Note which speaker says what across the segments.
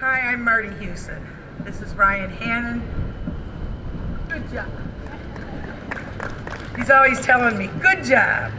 Speaker 1: Hi, I'm Marty Hewson. This is Ryan Hannon. Good job. He's always telling me, good job.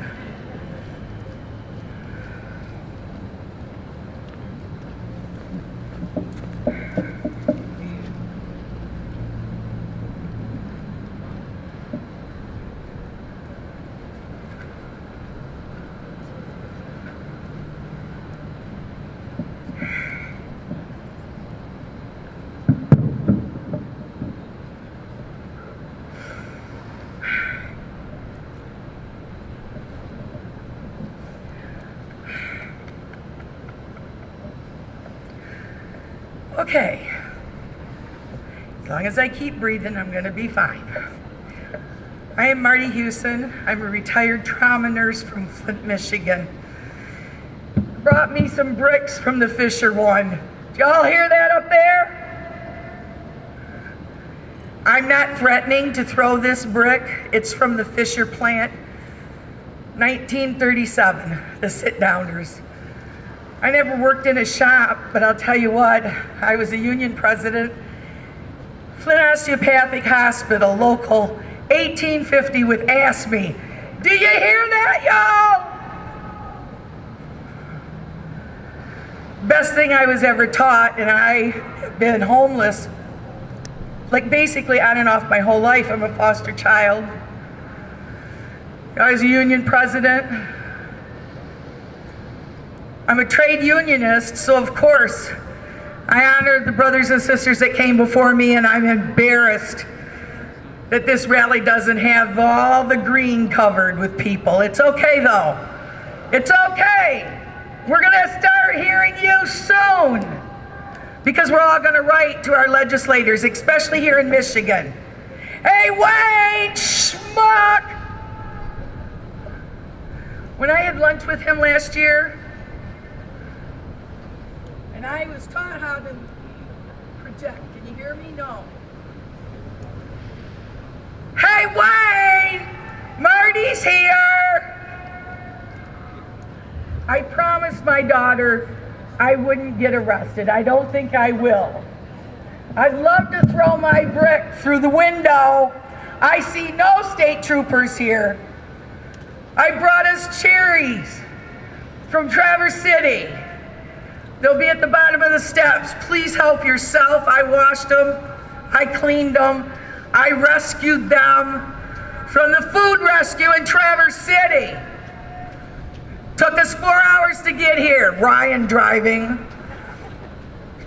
Speaker 1: Okay. As long as I keep breathing, I'm going to be fine. I am Marty Hewson. I'm a retired trauma nurse from Flint, Michigan. Brought me some bricks from the Fisher one. Did y'all hear that up there? I'm not threatening to throw this brick. It's from the Fisher plant, 1937, the sit-downers. I never worked in a shop, but I'll tell you what, I was a union president. Flint Osteopathic Hospital, local 1850 with AFSCME. Do you hear that, y'all? Best thing I was ever taught, and I have been homeless, like basically on and off my whole life. I'm a foster child. I was a union president. I'm a trade unionist, so of course, I honor the brothers and sisters that came before me, and I'm embarrassed that this rally doesn't have all the green covered with people. It's okay though. It's okay. We're gonna start hearing you soon because we're all gonna write to our legislators, especially here in Michigan. Hey, Wayne Schmuck! When I had lunch with him last year, and I was taught how to project. Can you hear me? No. Hey, Wayne! Marty's here! I promised my daughter I wouldn't get arrested. I don't think I will. I'd love to throw my brick through the window. I see no state troopers here. I brought us cherries from Traverse City. They'll be at the bottom of the steps. Please help yourself. I washed them. I cleaned them. I rescued them from the food rescue in Traverse City. Took us four hours to get here. Ryan driving.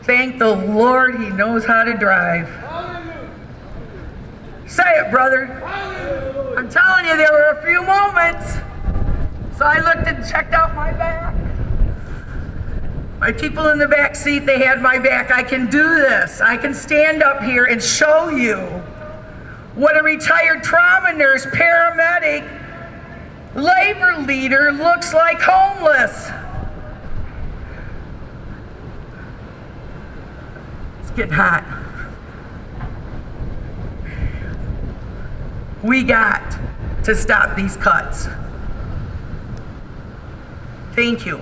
Speaker 1: Thank the Lord he knows how to drive. Say it, brother. I'm telling you, there were a few moments. So I looked and checked out my back. My people in the back seat, they had my back. I can do this. I can stand up here and show you what a retired trauma nurse, paramedic, labor leader looks like homeless. It's getting hot. We got to stop these cuts. Thank you.